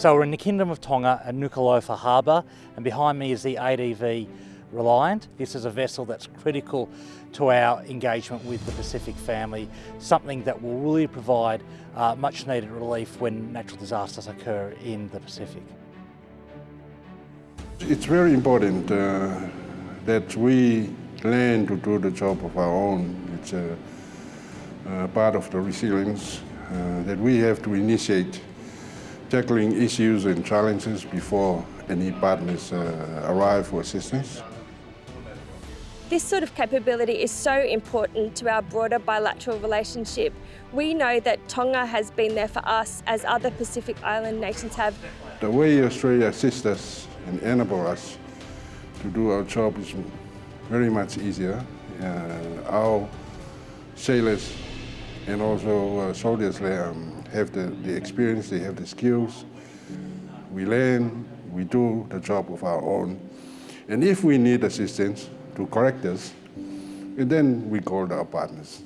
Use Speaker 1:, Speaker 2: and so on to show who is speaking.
Speaker 1: So we're in the Kingdom of Tonga at Nuku'alofa Harbour and behind me is the ADV Reliant. This is a vessel that's critical to our engagement with the Pacific family, something that will really provide uh, much needed relief when natural disasters occur in the Pacific.
Speaker 2: It's very important uh, that we learn to do the job of our own. It's a, a part of the resilience uh, that we have to initiate tackling issues and challenges before any partners uh, arrive for assistance.
Speaker 3: This sort of capability is so important to our broader bilateral relationship. We know that Tonga has been there for us as other Pacific Island nations have.
Speaker 2: The way Australia assists us and enables us to do our job is very much easier. Uh, our sailors and also uh, soldiers um, have the, the experience, they have the skills. We learn, we do the job of our own. And if we need assistance, to correct us, then we call our partners.